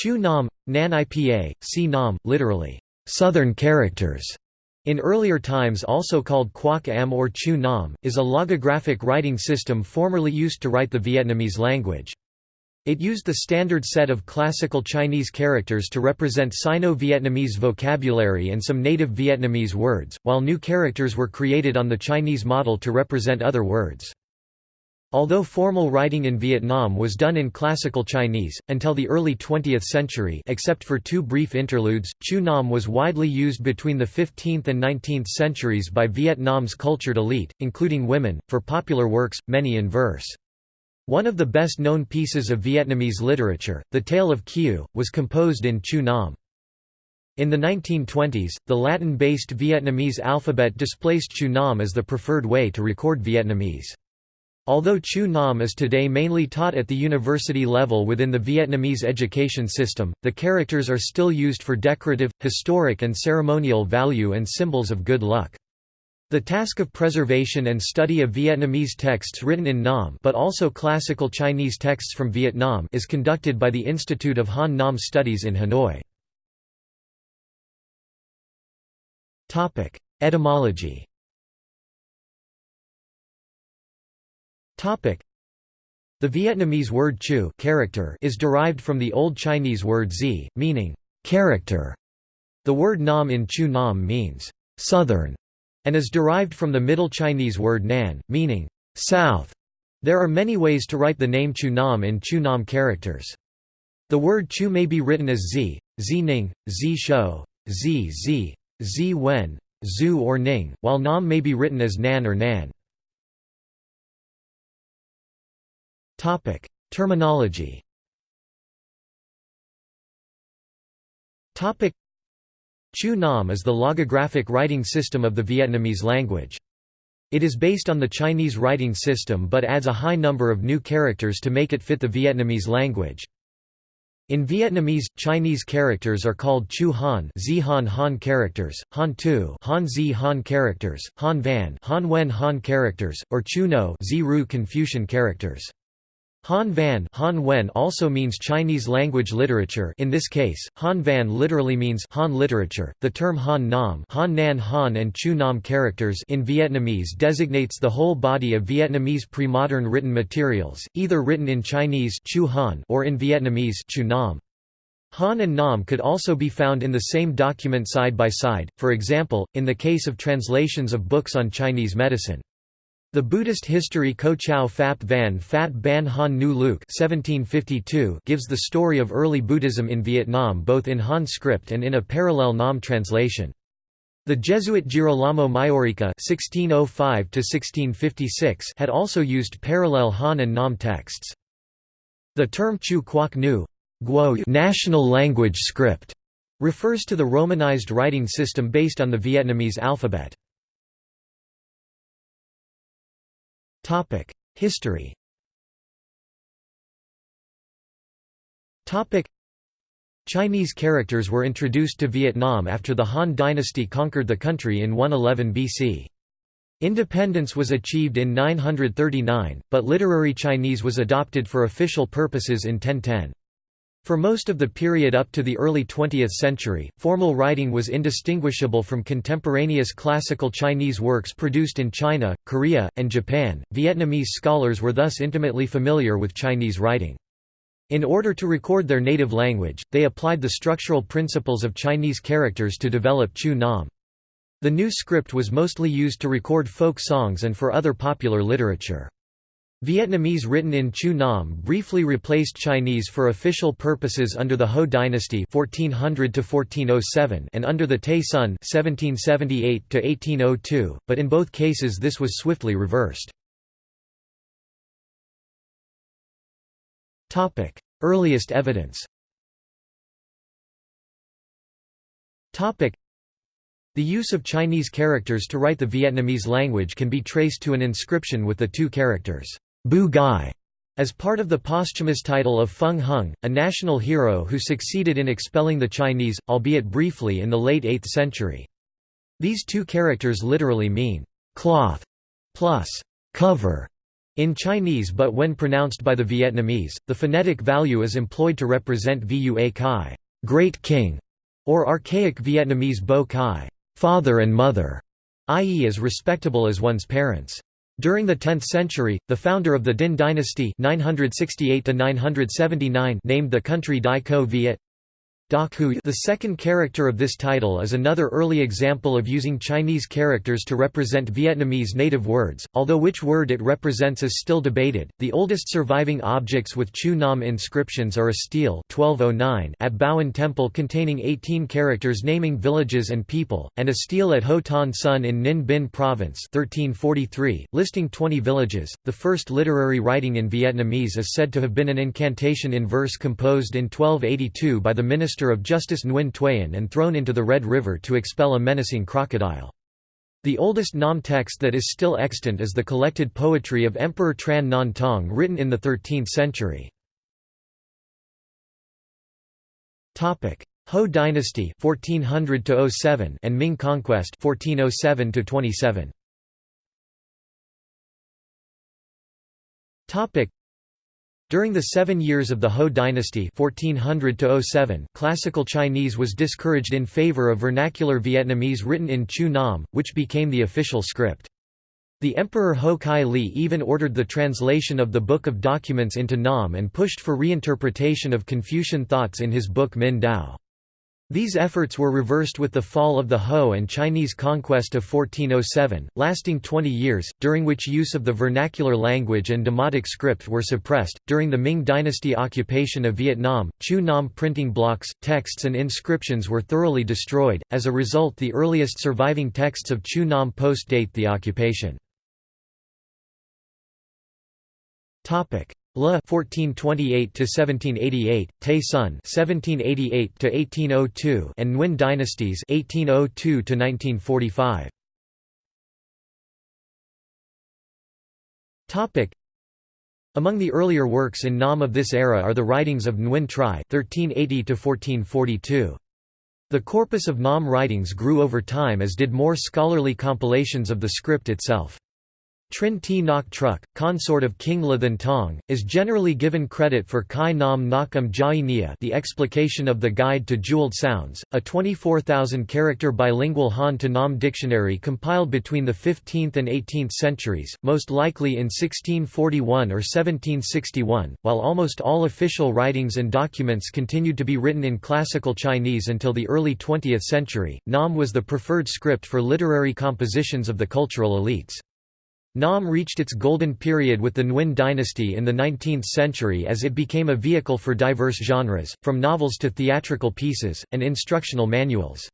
Chu Nam, Nan Ipa, Si Nam, literally, southern characters, in earlier times also called Quoc Am or Chu Nam, is a logographic writing system formerly used to write the Vietnamese language. It used the standard set of classical Chinese characters to represent Sino-Vietnamese vocabulary and some native Vietnamese words, while new characters were created on the Chinese model to represent other words. Although formal writing in Vietnam was done in classical Chinese, until the early 20th century except for two brief interludes, Chu Nam was widely used between the 15th and 19th centuries by Vietnam's cultured elite, including women, for popular works, many in verse. One of the best-known pieces of Vietnamese literature, The Tale of Kieu, was composed in Chu Nam. In the 1920s, the Latin-based Vietnamese alphabet displaced Chu Nam as the preferred way to record Vietnamese. Although Chu Nam is today mainly taught at the university level within the Vietnamese education system, the characters are still used for decorative, historic and ceremonial value and symbols of good luck. The task of preservation and study of Vietnamese texts written in Nam but also classical Chinese texts from Vietnam is conducted by the Institute of Han Nam Studies in Hanoi. Etymology The Vietnamese word chu character is derived from the Old Chinese word zi, meaning character. The word nam in chu nam means southern and is derived from the Middle Chinese word nan, meaning south. There are many ways to write the name Chu Nam in Chu Nam characters. The word Chu may be written as Z, Z Ning, Z Shou, Z Z, Z Wen, Zhu or Ning, while Nam may be written as Nan or Nan. Terminology Topic: Chu Nam is the logographic writing system of the Vietnamese language. It is based on the Chinese writing system but adds a high number of new characters to make it fit the Vietnamese language. In Vietnamese, Chinese characters are called Chu Han, Zi Han Han characters, Han Tu, Han Zi Han characters, Han Van, Han Wen Han characters, or Chu No, Zi Ru Confucian characters. Han Van Han Wen also means Chinese language literature in this case, Han Van literally means Han literature. The term Han Nam Han Nan Han and Chu Nam characters in Vietnamese designates the whole body of Vietnamese pre-modern written materials, either written in Chinese Chu Han or in Vietnamese Chu Nam. Han and Nam could also be found in the same document side by side, for example, in the case of translations of books on Chinese medicine. The Buddhist history Ko Chau Phap Van Phat Ban Han Nu Luc 1752 gives the story of early Buddhism in Vietnam both in Han script and in a parallel Nam translation. The Jesuit Girolamo Maiorica (1605–1656) had also used parallel Han and Nam texts. The term Chu Quoc Nu, national language script, refers to the Romanized writing system based on the Vietnamese alphabet. History Chinese characters were introduced to Vietnam after the Han dynasty conquered the country in 111 BC. Independence was achieved in 939, but literary Chinese was adopted for official purposes in 1010. For most of the period up to the early 20th century, formal writing was indistinguishable from contemporaneous classical Chinese works produced in China, Korea, and Japan. Vietnamese scholars were thus intimately familiar with Chinese writing. In order to record their native language, they applied the structural principles of Chinese characters to develop Chu Nam. The new script was mostly used to record folk songs and for other popular literature. Vietnamese written in Chu Nam briefly replaced Chinese for official purposes under the Ho dynasty 1400 and under the Tay Son 1778 but in both cases this was swiftly reversed. Earliest evidence the use of Chinese characters to write the Vietnamese language can be traced to an inscription with the two characters Bu Gai, as part of the posthumous title of Feng Hung, a national hero who succeeded in expelling the Chinese, albeit briefly in the late 8th century. These two characters literally mean, cloth plus cover In Chinese but when pronounced by the Vietnamese, the phonetic value is employed to represent Vua Kai great king", or archaic Vietnamese Bo Kai father and mother, i.e. as respectable as one's parents. During the 10th century, the founder of the Din dynasty 968 named the country Dai Co Viet the second character of this title is another early example of using Chinese characters to represent Vietnamese native words, although which word it represents is still debated. The oldest surviving objects with Chu Nam inscriptions are a stele 1209 at Baoan Temple containing 18 characters naming villages and people, and a stele at Ho Ton Son in Ninh Binh Province 1343, listing 20 villages. The first literary writing in Vietnamese is said to have been an incantation in verse composed in 1282 by the minister of Justice Nguyen Thuyen and thrown into the Red River to expel a menacing crocodile. The oldest Nam text that is still extant is the collected poetry of Emperor Tran Nhan Tong written in the 13th century. Ho dynasty 1400 and Ming conquest 1407 27. During the seven years of the Ho dynasty 1400 classical Chinese was discouraged in favor of vernacular Vietnamese written in Chu Nam, which became the official script. The Emperor Ho Kai Li even ordered the translation of the Book of Documents into Nam and pushed for reinterpretation of Confucian thoughts in his book Min Dao. These efforts were reversed with the fall of the Ho and Chinese conquest of 1407, lasting 20 years, during which use of the vernacular language and Demotic script were suppressed. During the Ming Dynasty occupation of Vietnam, Chu Nam printing blocks, texts, and inscriptions were thoroughly destroyed. As a result, the earliest surviving texts of Chu Nam post date the occupation. Le 1428 to 1788, Tay Son 1788 to 1802, and Nguyen dynasties 1802 to 1945. Topic. Among the earlier works in Nam of this era are the writings of Nguyen Tri 1380 to 1442. The corpus of Nam writings grew over time as did more scholarly compilations of the script itself. Trin T Nok Truk, consort of King Le Than Tong, is generally given credit for Kai Nam Nakam Jai Nia the explication of the Guide to Jeweled Sounds, a 24,000-character bilingual Han to Nam dictionary compiled between the 15th and 18th centuries, most likely in 1641 or 1761, while almost all official writings and documents continued to be written in classical Chinese until the early 20th century. Nam was the preferred script for literary compositions of the cultural elites. Nam reached its golden period with the Nguyen dynasty in the 19th century as it became a vehicle for diverse genres, from novels to theatrical pieces, and instructional manuals.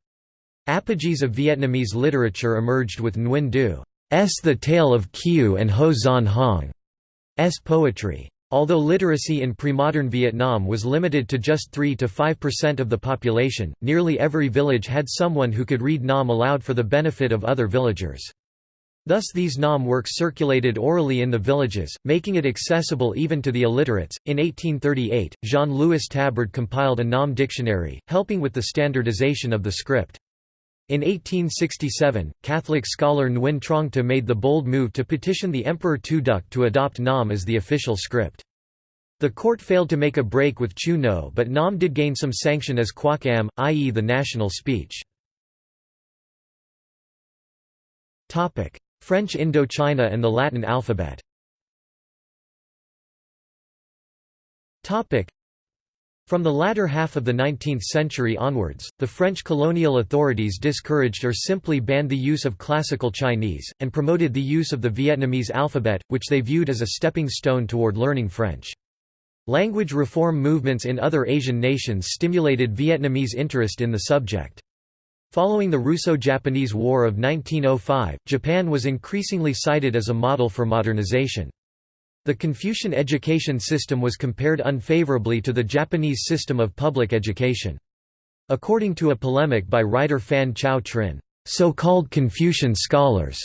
Apogees of Vietnamese literature emerged with Nguyen Du's The Tale of Kieu and Ho Xuan Hong's poetry. Although literacy in pre-modern Vietnam was limited to just 3 to 5% of the population, nearly every village had someone who could read Nam aloud for the benefit of other villagers. Thus these Nam works circulated orally in the villages, making it accessible even to the illiterates. In 1838, Jean-Louis Taberd compiled a Nam dictionary, helping with the standardization of the script. In 1867, Catholic scholar Nguyen Trong Ta made the bold move to petition the Emperor Tu Duc to adopt Nam as the official script. The court failed to make a break with Chu No but Nam did gain some sanction as Quoc Am, i.e. the national speech. French Indochina and the Latin alphabet From the latter half of the 19th century onwards, the French colonial authorities discouraged or simply banned the use of Classical Chinese, and promoted the use of the Vietnamese alphabet, which they viewed as a stepping stone toward learning French. Language reform movements in other Asian nations stimulated Vietnamese interest in the subject. Following the Russo-Japanese War of 1905, Japan was increasingly cited as a model for modernization. The Confucian education system was compared unfavorably to the Japanese system of public education. According to a polemic by writer Phan Chau Trinh, so-called Confucian scholars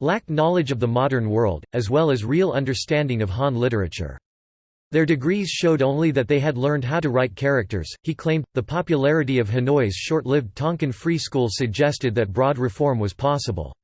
lacked knowledge of the modern world, as well as real understanding of Han literature. Their degrees showed only that they had learned how to write characters, he claimed. The popularity of Hanoi's short lived Tonkin Free School suggested that broad reform was possible.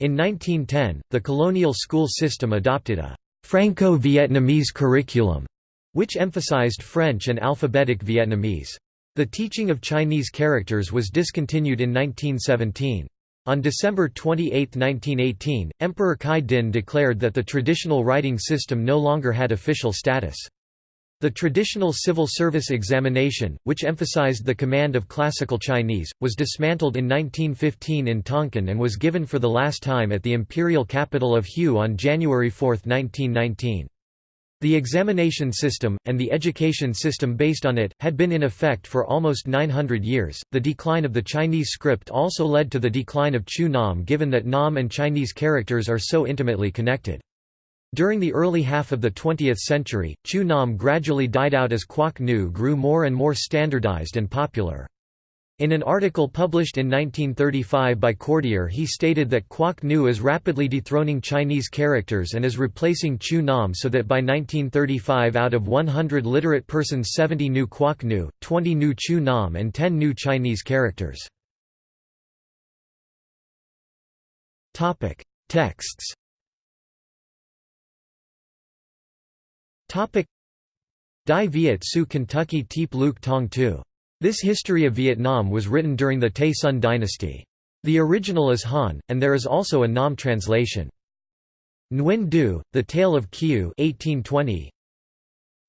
In 1910, the colonial school system adopted a Franco-Vietnamese curriculum, which emphasized French and alphabetic Vietnamese. The teaching of Chinese characters was discontinued in 1917. On December 28, 1918, Emperor Kai Din declared that the traditional writing system no longer had official status. The traditional civil service examination, which emphasized the command of classical Chinese, was dismantled in 1915 in Tonkin and was given for the last time at the imperial capital of Hue on January 4, 1919. The examination system, and the education system based on it, had been in effect for almost 900 years. The decline of the Chinese script also led to the decline of Chu Nam given that Nam and Chinese characters are so intimately connected. During the early half of the 20th century, Chu Nam gradually died out as Quoc Nu grew more and more standardized and popular. In an article published in 1935 by Cordier he stated that Quoc Nu is rapidly dethroning Chinese characters and is replacing Chu Nam so that by 1935 out of 100 literate persons 70 knew Quoc Nu, 20 knew Chu Nam and 10 knew Chinese characters. Texts Dai Viet Su Kentucky Teep Luke Tong Tu this history of Vietnam was written during the Tay Son dynasty. The original is Han, and there is also a Nam translation. Nguyen Du, The Tale of Kieu 1820.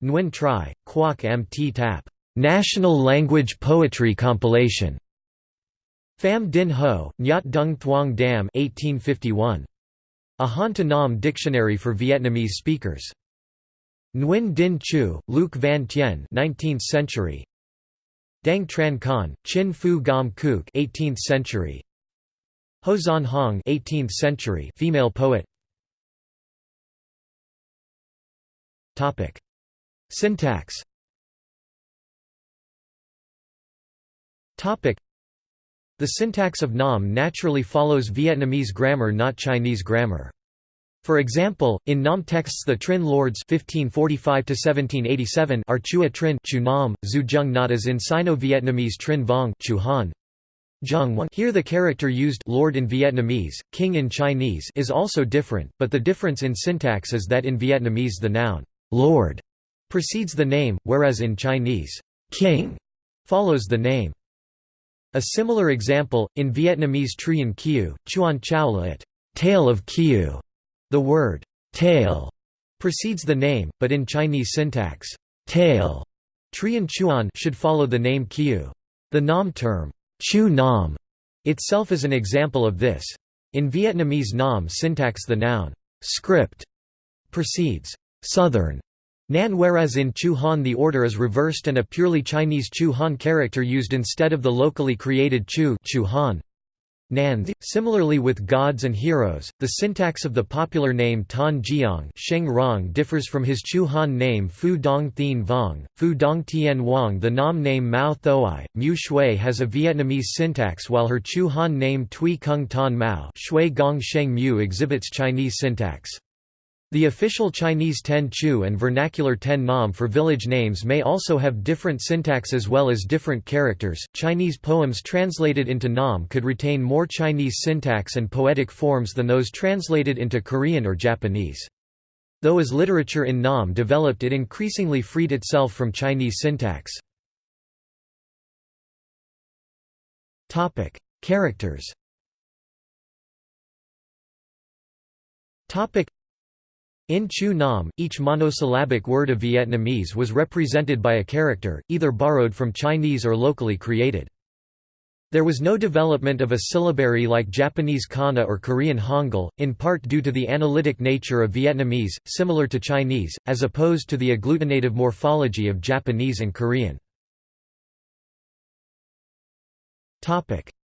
Nguyen Tri, Quoc Mt Tap, National Language Poetry Compilation. Pham Dinh Ho, Nyat Dung Thuong Dam 1851. A Han to Nam dictionary for Vietnamese speakers. Nguyen Dinh Chu, Luc Van Tien 19th century. Dang Tran Khan, Chin Phu Gam Kuk 18th century. Ho Zan Hong 18th century female poet. Topic: Syntax. Topic: The syntax of Nam naturally follows Vietnamese grammar not Chinese grammar. For example, in Nam texts the Trin lords 1545 are Chua Trin Chu Nam, as in Sino-Vietnamese Trin Vong Chu Han. Here the character used lord in Vietnamese, king in Chinese is also different, but the difference in syntax is that in Vietnamese the noun lord precedes the name, whereas in Chinese king follows the name. A similar example, in Vietnamese Truyen Kieu, Chuan Chao Tale of Kieu, the word tail precedes the name, but in Chinese syntax, tail Chuan should follow the name Kiu. The Nam term, Chu Nam, itself is an example of this. In Vietnamese Nam syntax the noun, script, precedes southern Nan whereas in Chu Han the order is reversed and a purely Chinese Chu Han character used instead of the locally created Chu, Chu Han. Nanth. Similarly with gods and heroes, the syntax of the popular name Tan Jiang Sheng Rong differs from his Chu Han name Fu Dong Thien Vong, Fu Dong Tien Wang. The Nam name Mao Thoi, Mu Shui has a Vietnamese syntax while her Chu Han name Tui Kung Tan Mao Shui Gong Sheng Mu exhibits Chinese syntax. The official Chinese Ten Chu and vernacular Ten Nam for village names may also have different syntax as well as different characters. Chinese poems translated into Nam could retain more Chinese syntax and poetic forms than those translated into Korean or Japanese. Though as literature in Nam developed it increasingly freed itself from Chinese syntax. Topic: Characters in Chu Nam, each monosyllabic word of Vietnamese was represented by a character, either borrowed from Chinese or locally created. There was no development of a syllabary like Japanese kana or Korean hangul, in part due to the analytic nature of Vietnamese, similar to Chinese, as opposed to the agglutinative morphology of Japanese and Korean.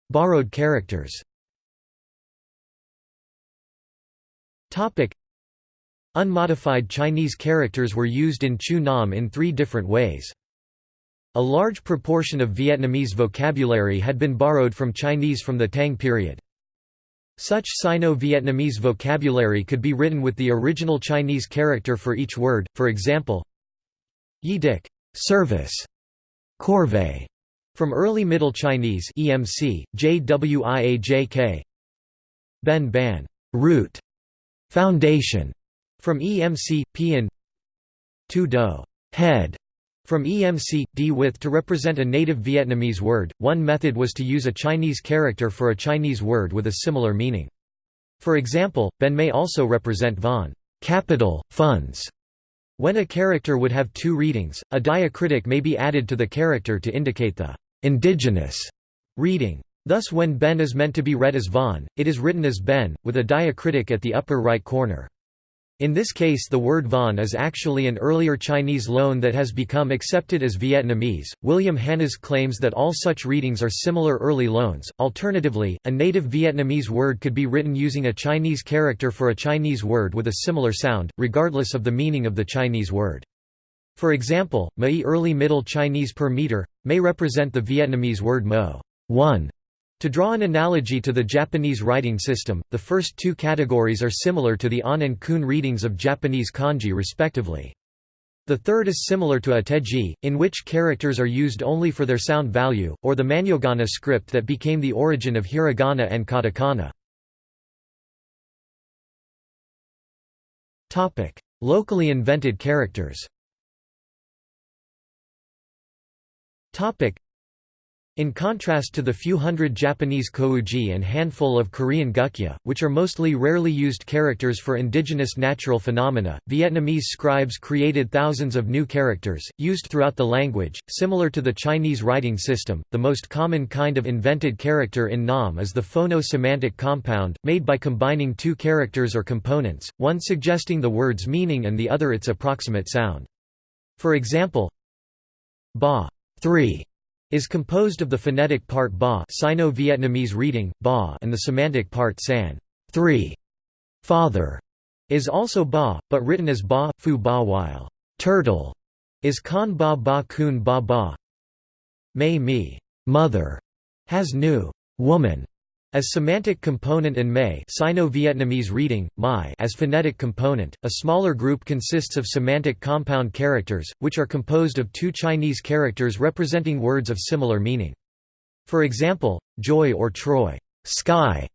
Borrowed characters Unmodified Chinese characters were used in Chu Nam in three different ways. A large proportion of Vietnamese vocabulary had been borrowed from Chinese from the Tang period. Such Sino-Vietnamese vocabulary could be written with the original Chinese character for each word, for example, Yi Dik service, corvée, from early Middle Chinese EMC, JWIAJK Ben Ban root, foundation, from EMC, Pian Tu Do head, from EMC, D with to represent a native Vietnamese word. One method was to use a Chinese character for a Chinese word with a similar meaning. For example, Ben may also represent von capital, funds. When a character would have two readings, a diacritic may be added to the character to indicate the indigenous reading. Thus when Ben is meant to be read as Von, it is written as Ben, with a diacritic at the upper right corner. In this case the word Von is actually an earlier Chinese loan that has become accepted as Vietnamese. William Hannas claims that all such readings are similar early loans. Alternatively, a native Vietnamese word could be written using a Chinese character for a Chinese word with a similar sound, regardless of the meaning of the Chinese word. For example, Mai early Middle Chinese per meter, may represent the Vietnamese word mo, one, to draw an analogy to the Japanese writing system, the first two categories are similar to the On and Kun readings of Japanese kanji respectively. The third is similar to a in which characters are used only for their sound value, or the Manyogana script that became the origin of hiragana and katakana. Locally invented characters in contrast to the few hundred Japanese kouji and handful of Korean gukja, which are mostly rarely used characters for indigenous natural phenomena, Vietnamese scribes created thousands of new characters, used throughout the language. Similar to the Chinese writing system, the most common kind of invented character in Nam is the phono-semantic compound, made by combining two characters or components, one suggesting the word's meaning and the other its approximate sound. For example, ba 3 is composed of the phonetic part ba Sino-Vietnamese reading, ba and the semantic part san 3. Father is also ba, but written as ba, fu ba while turtle is kan ba ba kun ba ba. May mi mother has nu woman as semantic component and May Sino-Vietnamese reading, Mai as phonetic component, a smaller group consists of semantic compound characters, which are composed of two Chinese characters representing words of similar meaning. For example, joy or Troy sky,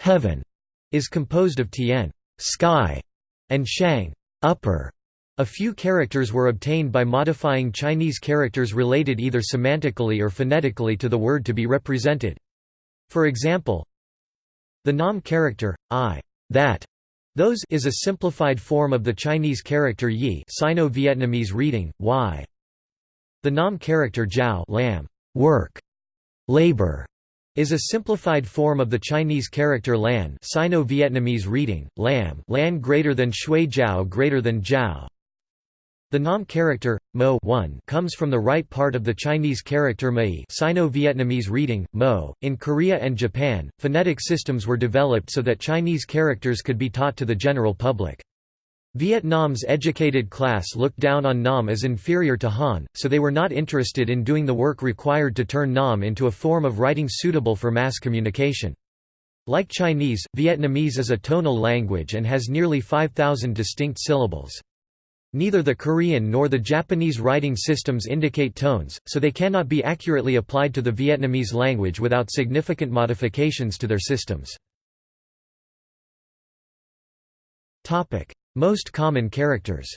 heaven, is composed of Tien sky, and Shang upper. A few characters were obtained by modifying Chinese characters related either semantically or phonetically to the word to be represented. For example, the Nam character, I, that, those is a simplified form of the Chinese character yi Sino-Vietnamese reading, y. The Nam character jiao lamb, work, labor, is a simplified form of the Chinese character lan Sino-Vietnamese reading, lam lan greater than shui jiao greater than jiao. The Nam character, mo 1 comes from the right part of the Chinese character mai Sino-Vietnamese reading, mo. In Korea and Japan, phonetic systems were developed so that Chinese characters could be taught to the general public. Vietnam's educated class looked down on Nam as inferior to Han, so they were not interested in doing the work required to turn Nam into a form of writing suitable for mass communication. Like Chinese, Vietnamese is a tonal language and has nearly 5,000 distinct syllables. Neither the Korean nor the Japanese writing systems indicate tones, so they cannot be accurately applied to the Vietnamese language without significant modifications to their systems. Most common characters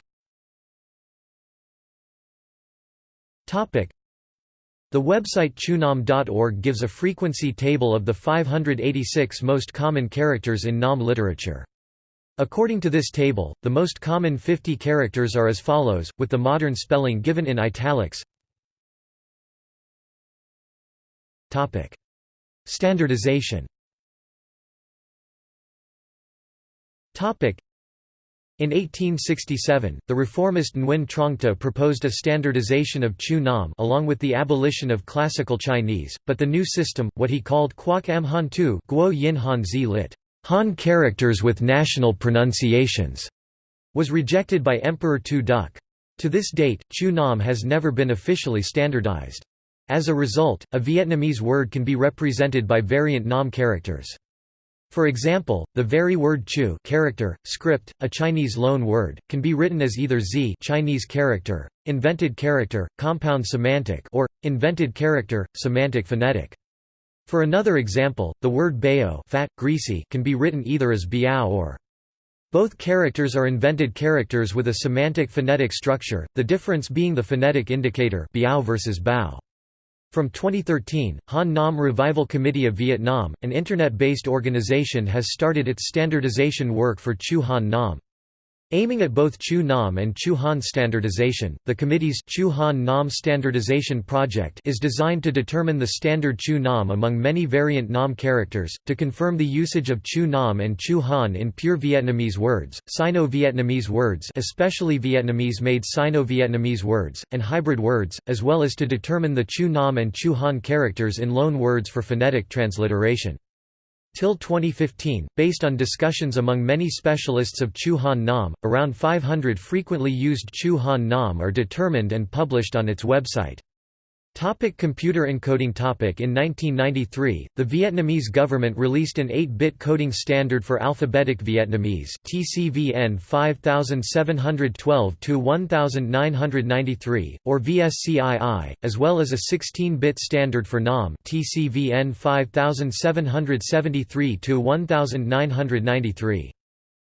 the website chunam.org gives a frequency table of the 586 most common characters in Nam literature. According to this table, the most common 50 characters are as follows, with the modern spelling given in italics. Topic: Standardization Topic: in 1867, the reformist Nguyen Trong To proposed a standardization of Chu Nam along with the abolition of Classical Chinese, but the new system, what he called Quoc Am Han Tu Guo Yin Han Zi lit. Han characters with national pronunciations, was rejected by Emperor Tu Duc. To this date, Chu Nam has never been officially standardized. As a result, a Vietnamese word can be represented by variant Nam characters. For example, the very word chu character, script, a Chinese loan word, can be written as either z Chinese character, invented character, compound semantic or, invented character, semantic phonetic. For another example, the word bao fat, greasy can be written either as biao or Both characters are invented characters with a semantic phonetic structure, the difference being the phonetic indicator biao versus bao. From 2013, Han Nam Revival Committee of Vietnam, an internet-based organization has started its standardization work for Chu Han Nam. Aiming at both Chu Nam and Chu Han standardization, the committee's Chu Han Nam Standardization Project is designed to determine the standard Chu Nam among many variant Nam characters, to confirm the usage of Chu Nam and Chu Han in pure Vietnamese words, Sino-Vietnamese words especially Vietnamese-made Sino-Vietnamese words, and hybrid words, as well as to determine the Chu Nam and Chu Han characters in loan words for phonetic transliteration. Till 2015, based on discussions among many specialists of Chu Han Nam, around 500 frequently used Chu Han Nam are determined and published on its website. Topic computer encoding topic In 1993, the Vietnamese government released an 8-bit coding standard for alphabetic Vietnamese TCVN 5712-1993, or VSCII, as well as a 16-bit standard for NAM TCVN 5773-1993.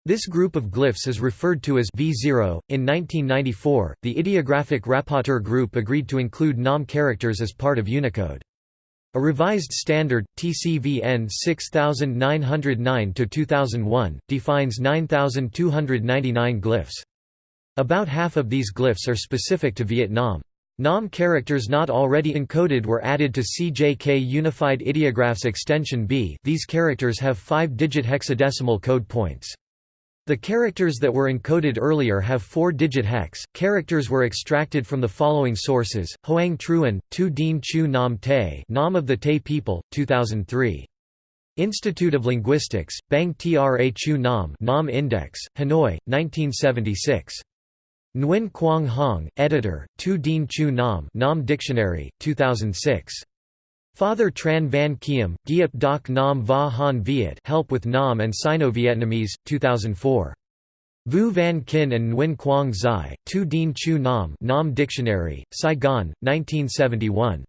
This group of glyphs is referred to as V0. In 1994, the Ideographic Rapporteur group agreed to include NAM characters as part of Unicode. A revised standard, TCVN 6909-2001, defines 9299 glyphs. About half of these glyphs are specific to Vietnam. NAM characters not already encoded were added to CJK Unified Ideographs Extension B these characters have 5-digit hexadecimal code points. The characters that were encoded earlier have four-digit hex. Characters were extracted from the following sources: Hoang Truan, Tu Dien Chu Nam Te, Nam of the Tay People, 2003. Institute of Linguistics, Bang Tra Chu Nam, Nam Index, Hanoi, 1976. Nguyen Quang Hong, editor, Tu Dien Chu Nam, Nam Dictionary, 2006. Father Tran Van Kiem, Giep Doc Nam Va Han Viet Help with Nam and Sino-Vietnamese, 2004. Vu Van Kin and Nguyen Quang Zai, Tu Dien Chu Nam Nam Dictionary, Saigon, 1971.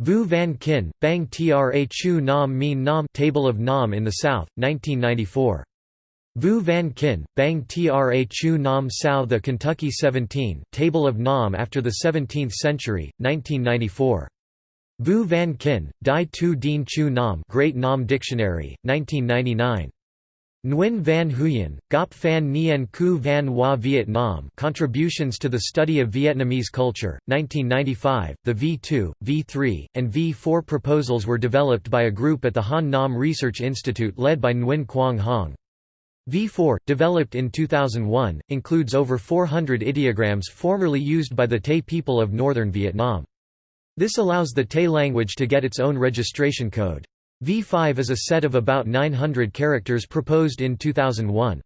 Vu Van Kin, Bang Tra Chu Nam Mean Nam Table of Nam in the South, 1994. Vu Van Kin, Bang Tra Chu Nam Sao The Kentucky 17, Table of Nam after the 17th century, 1994. Vu Van Kin, Dai Tu Dien Chu Nam Great Nam Dictionary, 1999. Nguyen Van Huyen, Gop Phan Nien Cu Van Hoa Viet Nam Contributions to the Study of Vietnamese Culture, 1995. The V2, V3, and V4 proposals were developed by a group at the Han Nam Research Institute led by Nguyen Quang Hong. V4, developed in 2001, includes over 400 ideograms formerly used by the Tay people of northern Vietnam. This allows the Tay language to get its own registration code. V5 is a set of about 900 characters proposed in 2001.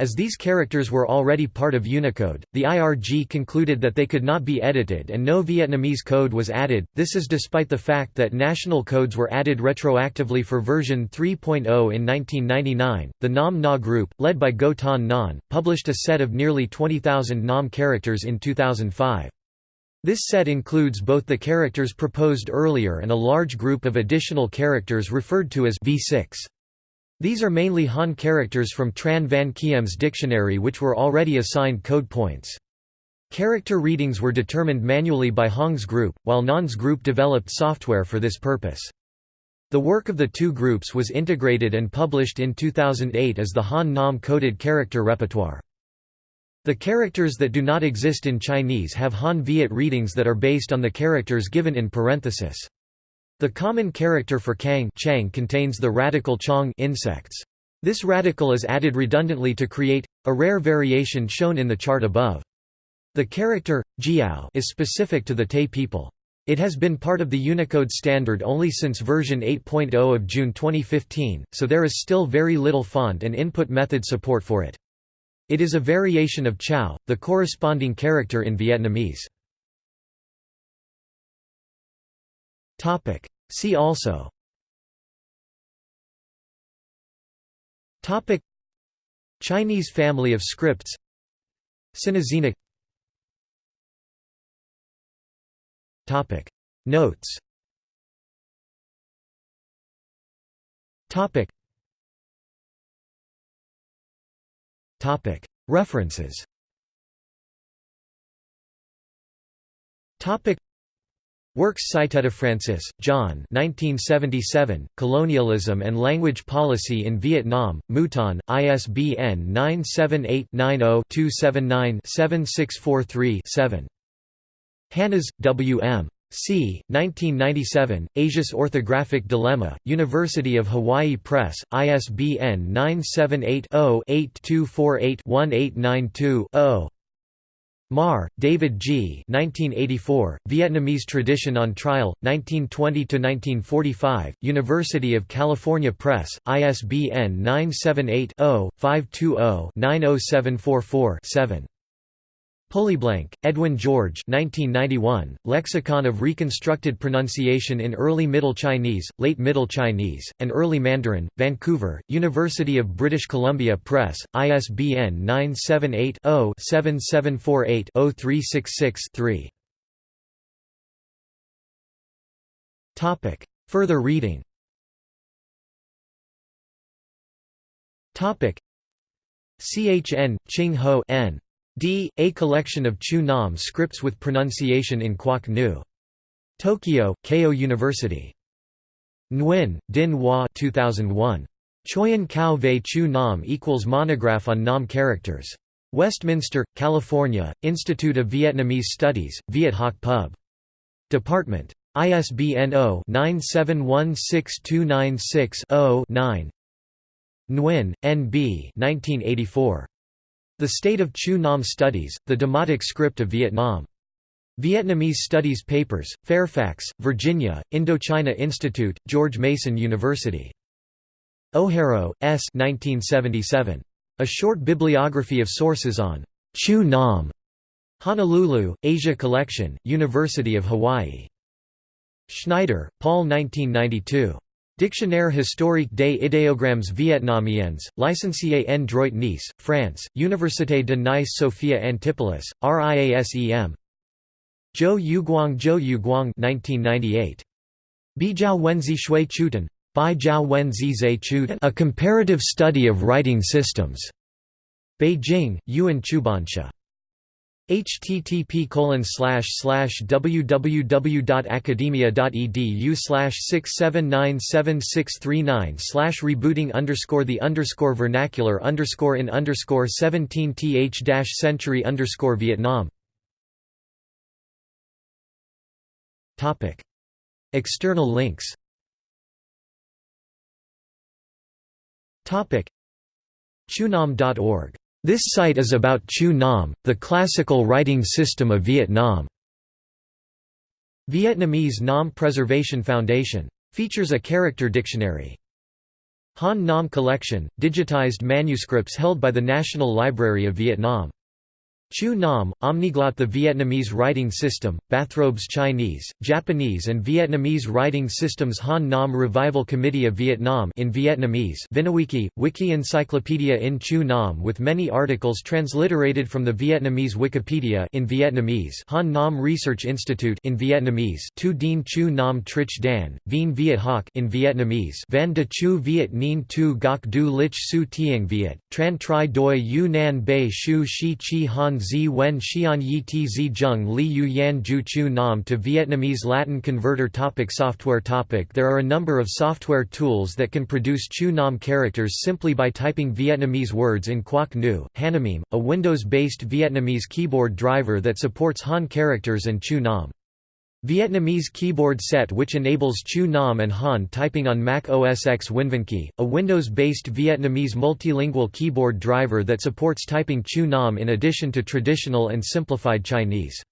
As these characters were already part of Unicode, the IRG concluded that they could not be edited and no Vietnamese code was added. This is despite the fact that national codes were added retroactively for version 3.0 in 1999. The Nam Na group, led by Go Tan Nan, published a set of nearly 20,000 Nam characters in 2005. This set includes both the characters proposed earlier and a large group of additional characters referred to as V6. These are mainly Han characters from Tran Van Kiem's dictionary which were already assigned code points. Character readings were determined manually by Hong's group, while Nan's group developed software for this purpose. The work of the two groups was integrated and published in 2008 as the Han Nam coded character repertoire. The characters that do not exist in Chinese have Han Viet readings that are based on the characters given in parenthesis. The common character for kang chang contains the radical chong insects. This radical is added redundantly to create a rare variation shown in the chart above. The character jiao is specific to the Tay people. It has been part of the Unicode standard only since version 8.0 of June 2015, so there is still very little font and input method support for it. It is a variation of Chao, the corresponding character in Vietnamese. See also. Topic. Chinese family of scripts. Sinoxenic Notes References Works cited Francis, John 1977, Colonialism and Language Policy in Vietnam, Mouton, ISBN 978-90-279-7643-7. Hannas, W. M. C. 1997, Asia's Orthographic Dilemma, University of Hawaii Press, ISBN 978 0 8248 1892 0. Marr, David G. 1984, Vietnamese Tradition on Trial, 1920–1945, University of California Press, ISBN 978-0-520-90744-7. Pulleyblank, Edwin George 1991, Lexicon of Reconstructed Pronunciation in Early Middle Chinese, Late Middle Chinese, and Early Mandarin, Vancouver, University of British Columbia Press, ISBN 978-0-7748-0366-3. Further reading CHN, Ching Ho N. D. A collection of Chu Nam scripts with pronunciation in Quoc Nu. Tokyo, Keio University. Nguyen, Din Hua 2001. Choyan Cao Vei Chu Nam equals monograph on Nam characters. Westminster, California, Institute of Vietnamese Studies, Viet Hoc Pub. Department. ISBN 0-9716296-0-9 Nguyen, N. B. 1984. The State of Chu Nam Studies, The Demotic Script of Vietnam. Vietnamese Studies Papers, Fairfax, Virginia, Indochina Institute, George Mason University. O'Hara, S. 1977. A Short Bibliography of Sources on Chu Nam. Honolulu, Asia Collection, University of Hawaii. Schneider, Paul 1992. Dictionnaire historique des idéogrammes vietnamiens, licencié en droit Nice, France, Université de Nice Sophia Antipolis, RIASEM Zhou Youguang Zhou Youguang 1998. Bijiao Wenzi Shui Chutan. Bai Jiao Wenzi Zhe Chutan A Comparative Study of Writing Systems. Beijing, Yuan Chubansha http www.academia.edu slash six seven nine seven six three nine slash rebooting underscore the underscore vernacular underscore in underscore seventeen th dash century underscore Vietnam Topic External links Topic Chunam.org this site is about Chu Nam, the classical writing system of Vietnam. Vietnamese Nam Preservation Foundation. Features a character dictionary. Han Nam Collection, digitized manuscripts held by the National Library of Vietnam. Chu Nam, Omniglot The Vietnamese Writing System, Bathrobes Chinese, Japanese and Vietnamese Writing Systems Han Nam Revival Committee of Vietnam in Vietnamese Vinawiki, Wiki Encyclopedia in Chu Nam with many articles transliterated from the Vietnamese Wikipedia in Vietnamese Han Nam Research Institute in Vietnamese Tu Dien Chu Nam Trich Dan, Vien Viet Hoc in Vietnamese Van de Chu Viet Nien Tu Gok Du Lich Su Tieng Viet, Tran Tri Doi Yu Nan Bei Shu Shi Chi Han zi wen xian yi tz zheng li yu yan ju chu nam to Vietnamese Latin converter topic Software topic There are a number of software tools that can produce chu nam characters simply by typing Vietnamese words in Quoc Nu, Hanamim, a Windows-based Vietnamese keyboard driver that supports Han characters and chu nam. Vietnamese keyboard set which enables Chu Nam and Han typing on Mac OS X WinVinKey, a Windows-based Vietnamese multilingual keyboard driver that supports typing Chu Nam in addition to traditional and simplified Chinese.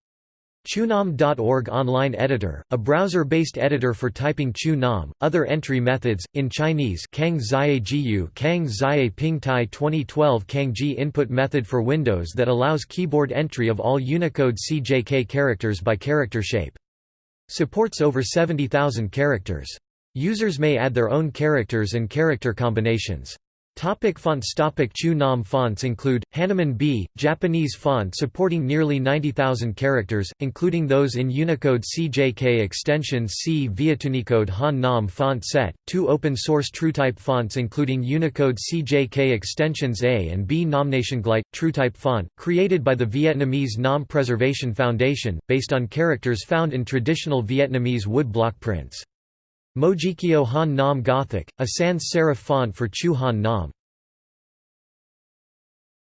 Chunam.org Online Editor, a browser-based editor for typing Chu Nam, other entry methods, in Chinese Kang Zia Jiu Kang Zia Pingtai 2012 Kangji input method for Windows that allows keyboard entry of all Unicode CJK characters by character shape. Supports over 70,000 characters. Users may add their own characters and character combinations. Topic fonts Topic Chu Nam fonts include, Hanuman B, Japanese font supporting nearly 90,000 characters, including those in Unicode CJK extension C Vietnamcode Han Nam font set, two open-source TrueType fonts including Unicode CJK extensions A and B Nomnationglite, TrueType font, created by the Vietnamese Nom Preservation Foundation, based on characters found in traditional Vietnamese wood block prints. Mojikyo Han Nom Gothic, a sans serif font for Chu Han Nom.